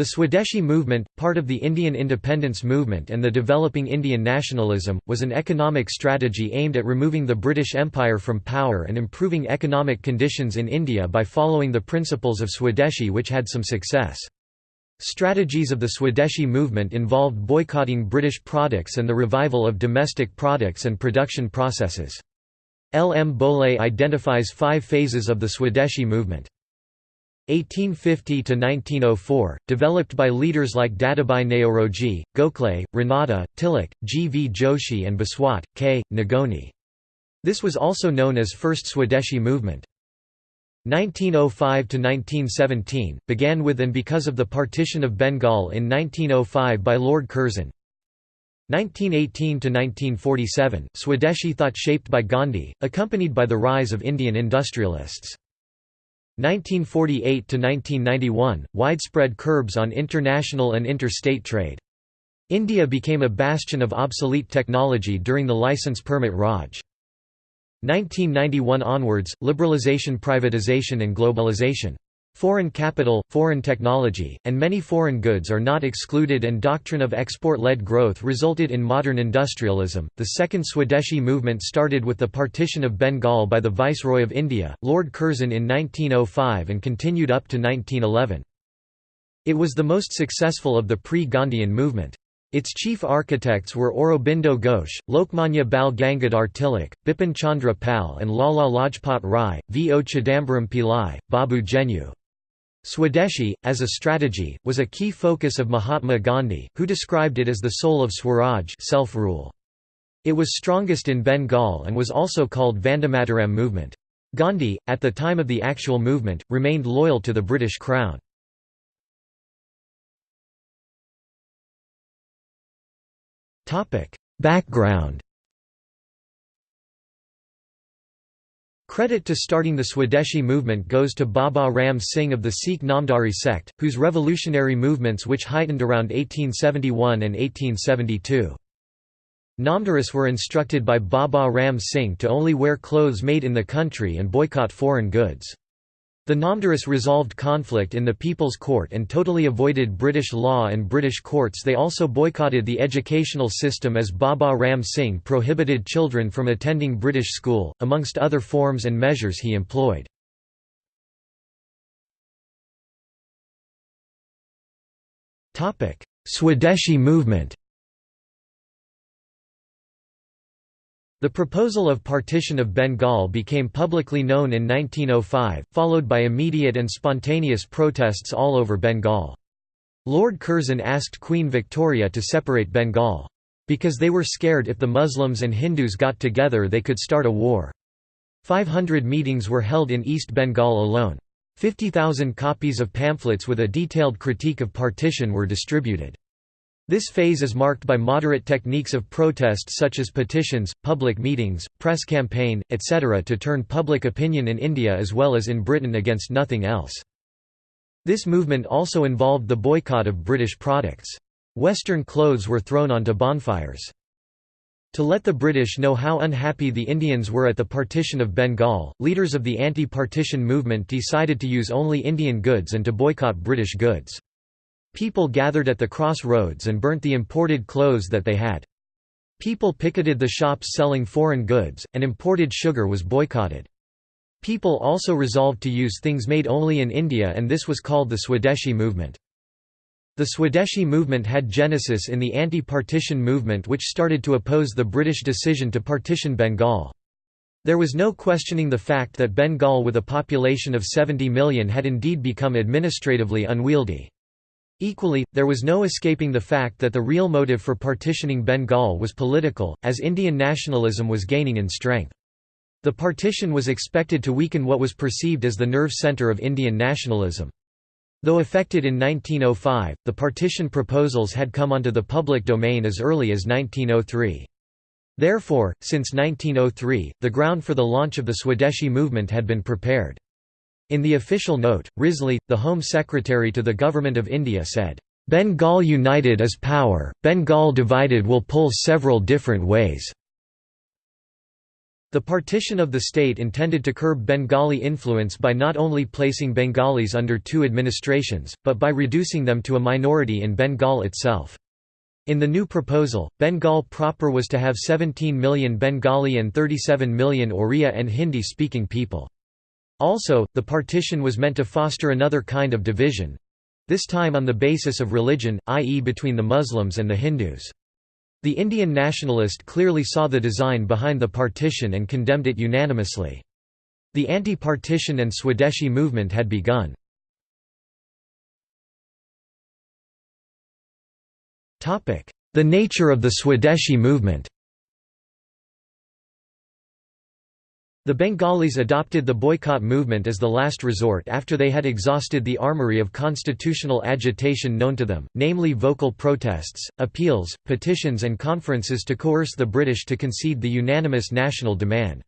The Swadeshi movement, part of the Indian independence movement and the developing Indian nationalism, was an economic strategy aimed at removing the British Empire from power and improving economic conditions in India by following the principles of Swadeshi which had some success. Strategies of the Swadeshi movement involved boycotting British products and the revival of domestic products and production processes. L. M. Bhole identifies five phases of the Swadeshi movement. 1850–1904, developed by leaders like Dadabhai Naoroji, Gokhale, Ranade, Tilak, G. V. Joshi and Biswat, K. Nagoni. This was also known as First Swadeshi Movement. 1905 to 1917 began with and because of the partition of Bengal in 1905 by Lord Curzon. 1918 to 1947, Swadeshi thought shaped by Gandhi, accompanied by the rise of Indian industrialists. 1948–1991, widespread curbs on international and interstate trade. India became a bastion of obsolete technology during the license permit Raj. 1991 onwards, liberalization privatization and globalization. Foreign capital, foreign technology, and many foreign goods are not excluded and doctrine of export-led growth resulted in modern industrialism. The second Swadeshi movement started with the partition of Bengal by the Viceroy of India, Lord Curzon in 1905 and continued up to 1911. It was the most successful of the pre-Gandhian movement. Its chief architects were Aurobindo Ghosh, Lokmanya Bal Gangadhar Tilak, Bipin Chandra Pal and Lala Lajpat Rai, V. O. Chidambaram Pillai, Babu Genu. Swadeshi, as a strategy, was a key focus of Mahatma Gandhi, who described it as the soul of Swaraj self-rule. It was strongest in Bengal and was also called Vandemataram movement. Gandhi, at the time of the actual movement, remained loyal to the British Crown. Background Credit to starting the Swadeshi movement goes to Baba Ram Singh of the Sikh Namdhari sect, whose revolutionary movements which heightened around 1871 and 1872. Namdharis were instructed by Baba Ram Singh to only wear clothes made in the country and boycott foreign goods. The Namdharis resolved conflict in the People's Court and totally avoided British law and British courts they also boycotted the educational system as Baba Ram Singh prohibited children from attending British school, amongst other forms and measures he employed. Swadeshi movement The proposal of partition of Bengal became publicly known in 1905, followed by immediate and spontaneous protests all over Bengal. Lord Curzon asked Queen Victoria to separate Bengal. Because they were scared if the Muslims and Hindus got together they could start a war. 500 meetings were held in East Bengal alone. 50,000 copies of pamphlets with a detailed critique of partition were distributed. This phase is marked by moderate techniques of protest such as petitions, public meetings, press campaign, etc. to turn public opinion in India as well as in Britain against nothing else. This movement also involved the boycott of British products. Western clothes were thrown onto bonfires. To let the British know how unhappy the Indians were at the partition of Bengal, leaders of the anti-partition movement decided to use only Indian goods and to boycott British goods. People gathered at the crossroads and burnt the imported clothes that they had. People picketed the shops selling foreign goods, and imported sugar was boycotted. People also resolved to use things made only in India and this was called the Swadeshi movement. The Swadeshi movement had genesis in the anti-partition movement which started to oppose the British decision to partition Bengal. There was no questioning the fact that Bengal with a population of 70 million had indeed become administratively unwieldy. Equally, there was no escaping the fact that the real motive for partitioning Bengal was political, as Indian nationalism was gaining in strength. The partition was expected to weaken what was perceived as the nerve centre of Indian nationalism. Though effected in 1905, the partition proposals had come onto the public domain as early as 1903. Therefore, since 1903, the ground for the launch of the Swadeshi movement had been prepared. In the official note, Risley, the Home Secretary to the Government of India said, "...Bengal united is power, Bengal divided will pull several different ways." The partition of the state intended to curb Bengali influence by not only placing Bengalis under two administrations, but by reducing them to a minority in Bengal itself. In the new proposal, Bengal proper was to have 17 million Bengali and 37 million Oriya and Hindi-speaking people. Also, the partition was meant to foster another kind of division—this time on the basis of religion, i.e. between the Muslims and the Hindus. The Indian nationalist clearly saw the design behind the partition and condemned it unanimously. The anti-partition and Swadeshi movement had begun. The nature of the Swadeshi movement The Bengalis adopted the boycott movement as the last resort after they had exhausted the armory of constitutional agitation known to them, namely vocal protests, appeals, petitions and conferences to coerce the British to concede the unanimous national demand.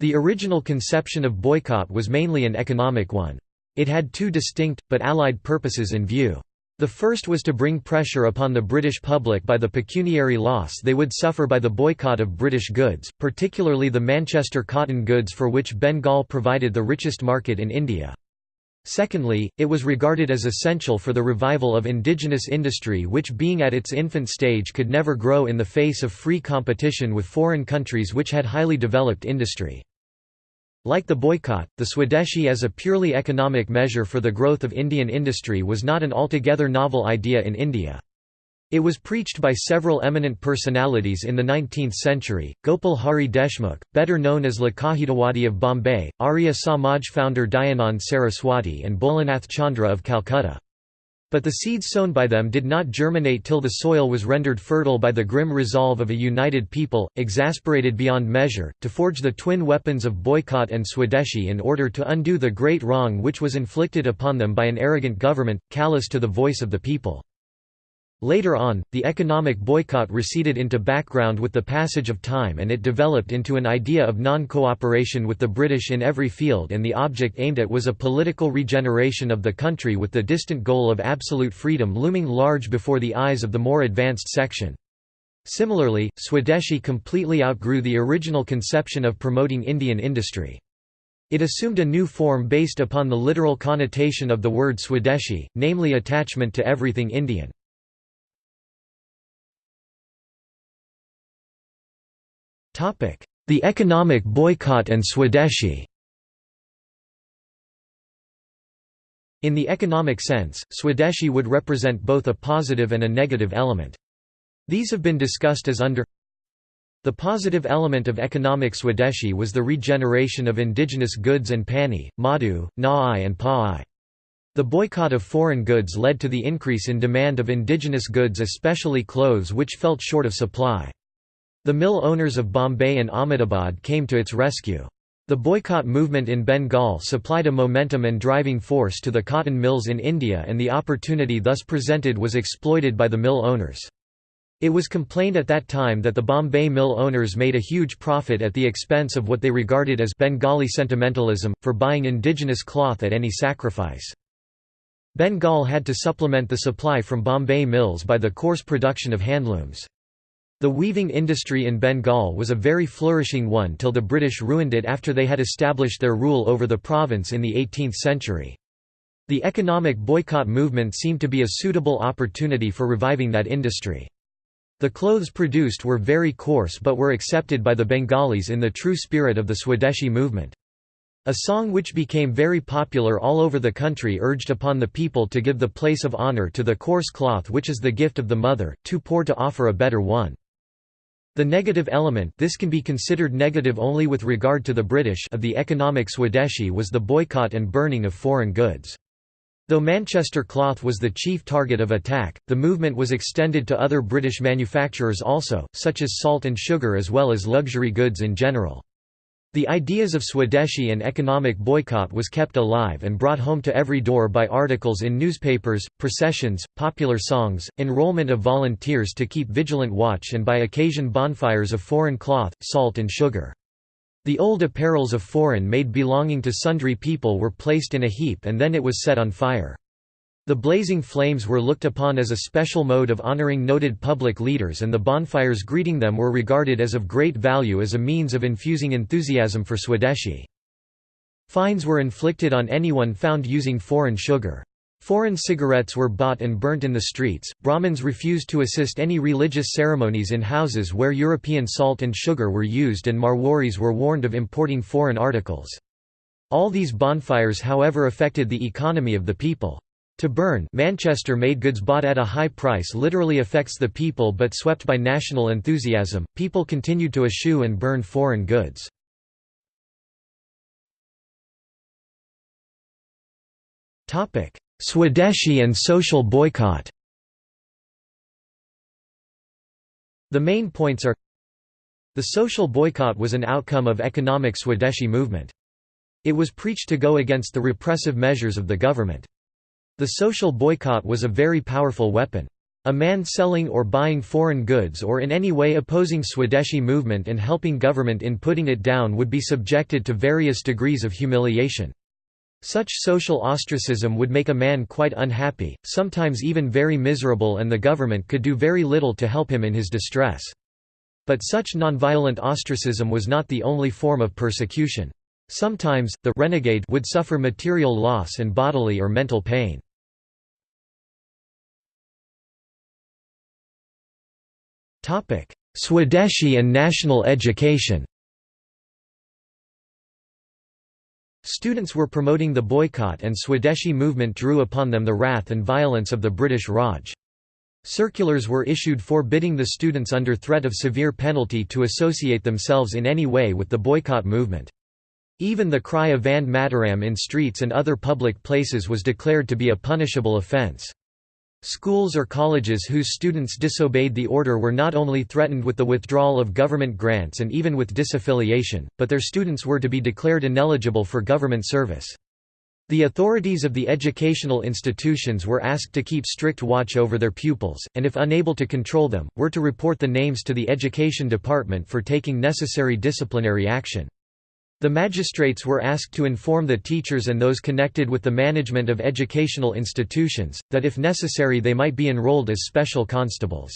The original conception of boycott was mainly an economic one. It had two distinct, but allied purposes in view. The first was to bring pressure upon the British public by the pecuniary loss they would suffer by the boycott of British goods, particularly the Manchester cotton goods for which Bengal provided the richest market in India. Secondly, it was regarded as essential for the revival of indigenous industry which being at its infant stage could never grow in the face of free competition with foreign countries which had highly developed industry. Like the boycott, the Swadeshi as a purely economic measure for the growth of Indian industry was not an altogether novel idea in India. It was preached by several eminent personalities in the 19th century, Gopal Hari Deshmukh, better known as Lokahitawadi of Bombay, Arya Samaj founder Dayanand Saraswati and Bholanath Chandra of Calcutta. But the seeds sown by them did not germinate till the soil was rendered fertile by the grim resolve of a united people, exasperated beyond measure, to forge the twin weapons of boycott and Swadeshi in order to undo the great wrong which was inflicted upon them by an arrogant government, callous to the voice of the people. Later on, the economic boycott receded into background with the passage of time and it developed into an idea of non-cooperation with the British in every field and the object aimed at was a political regeneration of the country with the distant goal of absolute freedom looming large before the eyes of the more advanced section. Similarly, Swadeshi completely outgrew the original conception of promoting Indian industry. It assumed a new form based upon the literal connotation of the word Swadeshi, namely attachment to everything Indian. The economic boycott and Swadeshi In the economic sense, Swadeshi would represent both a positive and a negative element. These have been discussed as under The positive element of economic Swadeshi was the regeneration of indigenous goods and pani, madhu, na'ai and pa'ai. The boycott of foreign goods led to the increase in demand of indigenous goods especially clothes which felt short of supply. The mill owners of Bombay and Ahmedabad came to its rescue. The boycott movement in Bengal supplied a momentum and driving force to the cotton mills in India and the opportunity thus presented was exploited by the mill owners. It was complained at that time that the Bombay mill owners made a huge profit at the expense of what they regarded as Bengali sentimentalism, for buying indigenous cloth at any sacrifice. Bengal had to supplement the supply from Bombay mills by the coarse production of handlooms. The weaving industry in Bengal was a very flourishing one till the British ruined it after they had established their rule over the province in the 18th century. The economic boycott movement seemed to be a suitable opportunity for reviving that industry. The clothes produced were very coarse but were accepted by the Bengalis in the true spirit of the Swadeshi movement. A song which became very popular all over the country urged upon the people to give the place of honor to the coarse cloth which is the gift of the mother, too poor to offer a better one. The negative element this can be considered negative only with regard to the British of the economic Swadeshi was the boycott and burning of foreign goods. Though Manchester cloth was the chief target of attack, the movement was extended to other British manufacturers also, such as salt and sugar as well as luxury goods in general. The ideas of Swadeshi and economic boycott was kept alive and brought home to every door by articles in newspapers, processions, popular songs, enrollment of volunteers to keep vigilant watch and by occasion bonfires of foreign cloth, salt and sugar. The old apparels of foreign made belonging to sundry people were placed in a heap and then it was set on fire. The blazing flames were looked upon as a special mode of honoring noted public leaders and the bonfires greeting them were regarded as of great value as a means of infusing enthusiasm for Swadeshi. Fines were inflicted on anyone found using foreign sugar. Foreign cigarettes were bought and burnt in the streets. Brahmins refused to assist any religious ceremonies in houses where European salt and sugar were used, and Marwaris were warned of importing foreign articles. All these bonfires, however, affected the economy of the people. To burn Manchester-made goods bought at a high price literally affects the people but swept by national enthusiasm, people continued to eschew and burn foreign goods. Swadeshi and social boycott The main points are The social boycott was an outcome of economic Swadeshi movement. It was preached to go against the repressive measures of the government. The social boycott was a very powerful weapon. A man selling or buying foreign goods or in any way opposing Swadeshi movement and helping government in putting it down would be subjected to various degrees of humiliation. Such social ostracism would make a man quite unhappy, sometimes even very miserable and the government could do very little to help him in his distress. But such nonviolent ostracism was not the only form of persecution. Sometimes, the renegade would suffer material loss and bodily or mental pain. Swadeshi and national education Students were promoting the boycott and Swadeshi movement drew upon them the wrath and violence of the British Raj. Circulars were issued forbidding the students under threat of severe penalty to associate themselves in any way with the boycott movement. Even the cry of Vande Mataram in streets and other public places was declared to be a punishable offence. Schools or colleges whose students disobeyed the order were not only threatened with the withdrawal of government grants and even with disaffiliation, but their students were to be declared ineligible for government service. The authorities of the educational institutions were asked to keep strict watch over their pupils, and if unable to control them, were to report the names to the education department for taking necessary disciplinary action. The magistrates were asked to inform the teachers and those connected with the management of educational institutions, that if necessary they might be enrolled as special constables.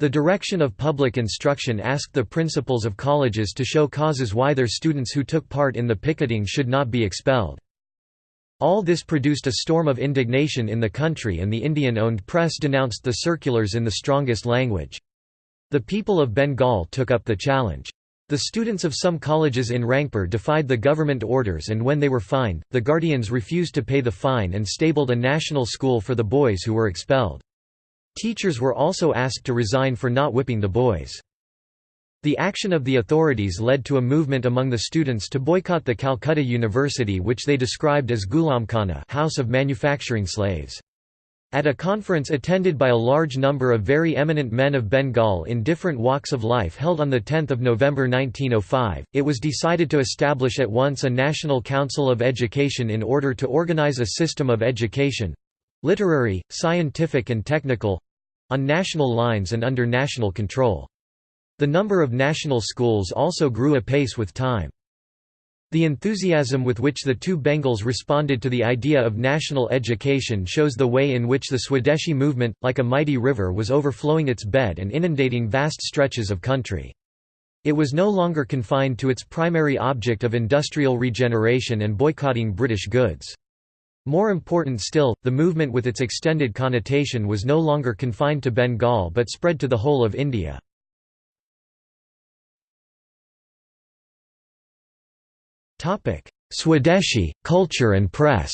The Direction of Public Instruction asked the principals of colleges to show causes why their students who took part in the picketing should not be expelled. All this produced a storm of indignation in the country and the Indian-owned press denounced the circulars in the strongest language. The people of Bengal took up the challenge. The students of some colleges in Rangpur defied the government orders and when they were fined, the guardians refused to pay the fine and stabled a national school for the boys who were expelled. Teachers were also asked to resign for not whipping the boys. The action of the authorities led to a movement among the students to boycott the Calcutta University which they described as Gulamkhana house of manufacturing slaves. At a conference attended by a large number of very eminent men of Bengal in different walks of life held on 10 November 1905, it was decided to establish at once a National Council of Education in order to organize a system of education—literary, scientific and technical—on national lines and under national control. The number of national schools also grew apace with time. The enthusiasm with which the two Bengals responded to the idea of national education shows the way in which the Swadeshi movement, like a mighty river was overflowing its bed and inundating vast stretches of country. It was no longer confined to its primary object of industrial regeneration and boycotting British goods. More important still, the movement with its extended connotation was no longer confined to Bengal but spread to the whole of India. Swadeshi, culture and press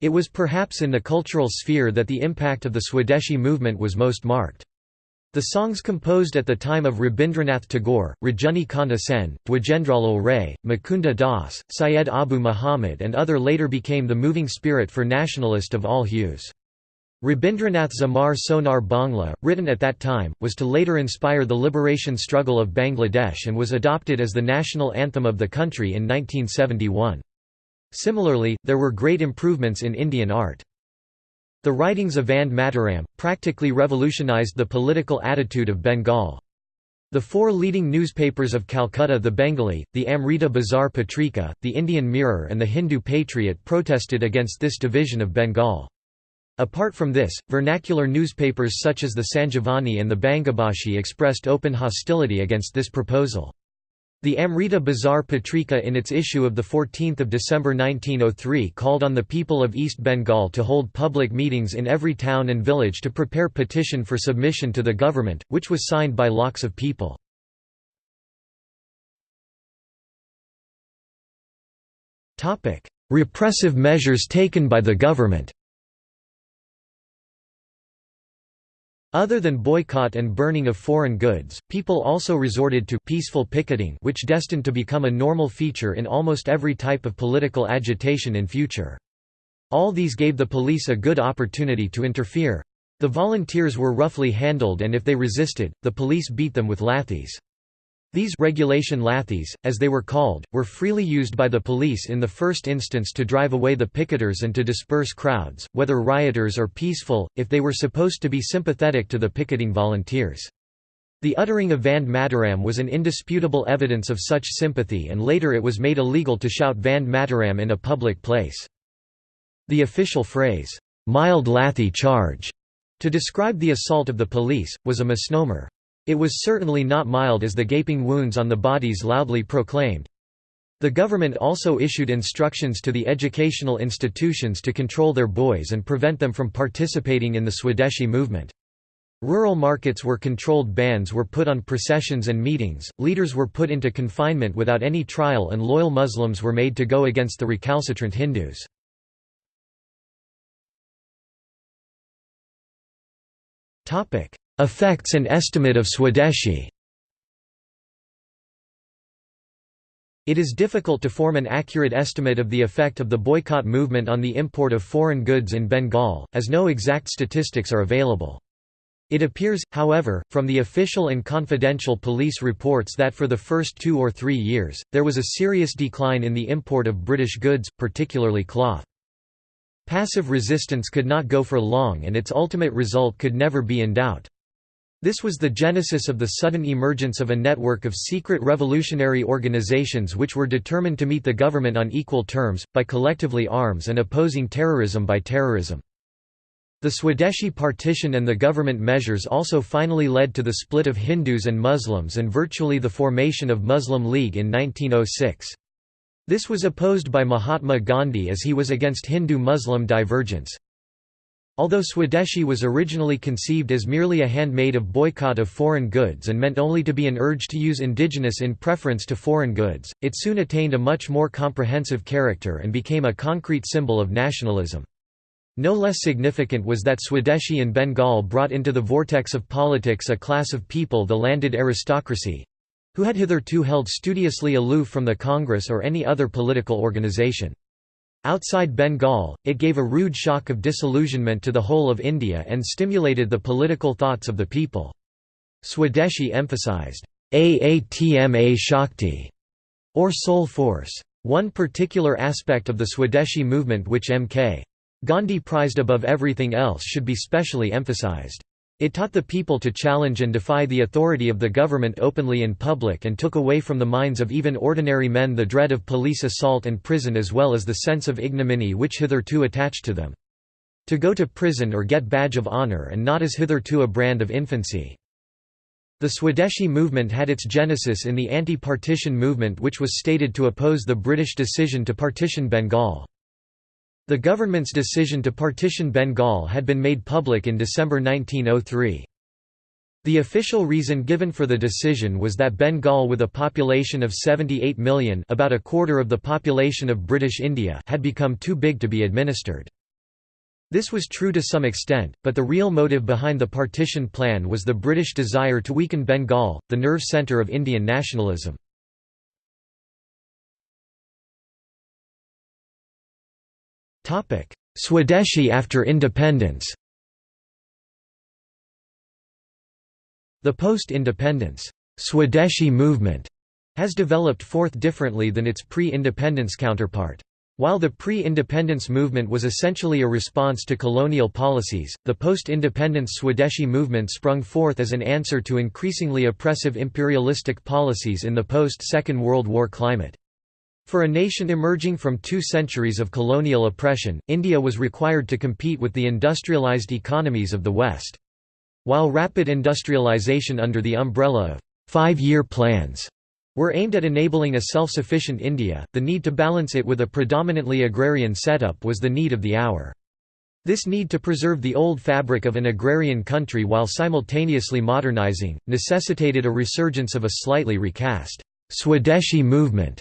It was perhaps in the cultural sphere that the impact of the Swadeshi movement was most marked. The songs composed at the time of Rabindranath Tagore, Rajani Kanta Sen, Dwijendralal Ray, Mukunda Das, Syed Abu Muhammad and other later became the moving spirit for nationalist of all hues. Rabindranath's Amar Sonar Bangla, written at that time, was to later inspire the liberation struggle of Bangladesh and was adopted as the national anthem of the country in 1971. Similarly, there were great improvements in Indian art. The writings of Vande Mataram, practically revolutionized the political attitude of Bengal. The four leading newspapers of Calcutta the Bengali, the Amrita Bazar Patrika, the Indian Mirror and the Hindu Patriot protested against this division of Bengal. Apart from this, vernacular newspapers such as the Sanjivani and the Bangabhashi expressed open hostility against this proposal. The Amrita Bazar Patrika in its issue of 14 December 1903 called on the people of East Bengal to hold public meetings in every town and village to prepare petition for submission to the government, which was signed by lakhs of people. Repressive measures taken by the government Other than boycott and burning of foreign goods, people also resorted to peaceful picketing which destined to become a normal feature in almost every type of political agitation in future. All these gave the police a good opportunity to interfere. The volunteers were roughly handled and if they resisted, the police beat them with lathis. These regulation lathis, as they were called, were freely used by the police in the first instance to drive away the picketers and to disperse crowds, whether rioters or peaceful, if they were supposed to be sympathetic to the picketing volunteers. The uttering of Vande Mataram was an indisputable evidence of such sympathy and later it was made illegal to shout Vande Mataram in a public place. The official phrase, "'mild lathi charge' to describe the assault of the police, was a misnomer. It was certainly not mild as the gaping wounds on the bodies loudly proclaimed. The government also issued instructions to the educational institutions to control their boys and prevent them from participating in the Swadeshi movement. Rural markets were controlled bans were put on processions and meetings, leaders were put into confinement without any trial and loyal Muslims were made to go against the recalcitrant Hindus. Effects and estimate of Swadeshi It is difficult to form an accurate estimate of the effect of the boycott movement on the import of foreign goods in Bengal, as no exact statistics are available. It appears, however, from the official and confidential police reports that for the first two or three years, there was a serious decline in the import of British goods, particularly cloth. Passive resistance could not go for long and its ultimate result could never be in doubt. This was the genesis of the sudden emergence of a network of secret revolutionary organizations which were determined to meet the government on equal terms, by collectively arms and opposing terrorism by terrorism. The Swadeshi partition and the government measures also finally led to the split of Hindus and Muslims and virtually the formation of Muslim League in 1906. This was opposed by Mahatma Gandhi as he was against Hindu-Muslim divergence. Although Swadeshi was originally conceived as merely a handmaid of boycott of foreign goods and meant only to be an urge to use indigenous in preference to foreign goods, it soon attained a much more comprehensive character and became a concrete symbol of nationalism. No less significant was that Swadeshi in Bengal brought into the vortex of politics a class of people the landed aristocracy—who had hitherto held studiously aloof from the Congress or any other political organization. Outside Bengal, it gave a rude shock of disillusionment to the whole of India and stimulated the political thoughts of the people. Swadeshi emphasized, Aatma Shakti, or soul force. One particular aspect of the Swadeshi movement which M.K. Gandhi prized above everything else should be specially emphasized. It taught the people to challenge and defy the authority of the government openly in public and took away from the minds of even ordinary men the dread of police assault and prison as well as the sense of ignominy which hitherto attached to them. To go to prison or get badge of honor and not as hitherto a brand of infancy. The Swadeshi movement had its genesis in the anti-partition movement which was stated to oppose the British decision to partition Bengal. The government's decision to partition Bengal had been made public in December 1903. The official reason given for the decision was that Bengal with a population of 78 million about a quarter of the population of British India had become too big to be administered. This was true to some extent, but the real motive behind the partition plan was the British desire to weaken Bengal, the nerve centre of Indian nationalism. Swadeshi after independence The post-independence Swadeshi movement has developed forth differently than its pre-independence counterpart. While the pre-independence movement was essentially a response to colonial policies, the post-independence Swadeshi movement sprung forth as an answer to increasingly oppressive imperialistic policies in the post-Second World War climate. For a nation emerging from two centuries of colonial oppression, India was required to compete with the industrialized economies of the West. While rapid industrialization under the umbrella of five-year plans were aimed at enabling a self-sufficient India, the need to balance it with a predominantly agrarian setup was the need of the hour. This need to preserve the old fabric of an agrarian country while simultaneously modernizing, necessitated a resurgence of a slightly recast Swadeshi movement.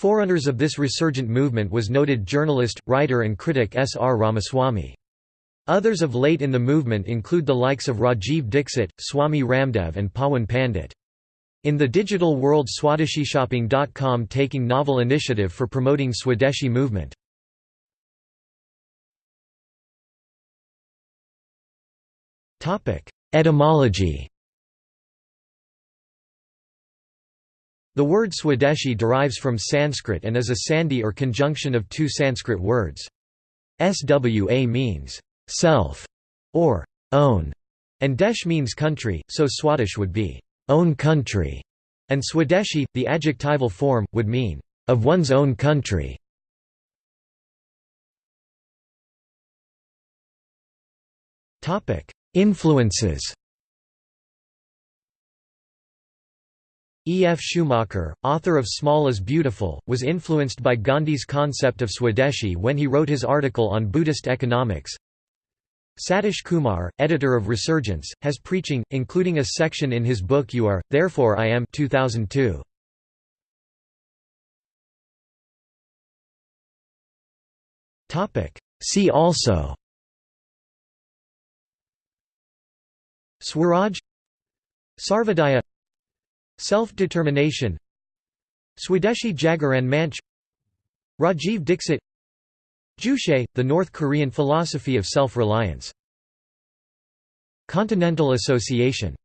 Forerunners of this resurgent movement was noted journalist, writer and critic S. R. Ramaswamy. Others of late in the movement include the likes of Rajiv Dixit, Swami Ramdev and Pawan Pandit. In the digital world SwadeshiShopping.com taking novel initiative for promoting Swadeshi movement. Etymology The word Swadeshi derives from Sanskrit and is a sandhi or conjunction of two Sanskrit words. Swa means self or own, and desh means country, so Swadesh would be own country, and Swadeshi, the adjectival form, would mean, of one's own country. Influences E. F. Schumacher, author of Small is Beautiful, was influenced by Gandhi's concept of Swadeshi when he wrote his article on Buddhist economics. Satish Kumar, editor of Resurgence, has preaching, including a section in his book You Are, Therefore I Am 2002. See also Swaraj Sarvodaya Self-determination Swadeshi Jagaran Manch Rajiv Dixit Juche, the North Korean philosophy of self-reliance Continental Association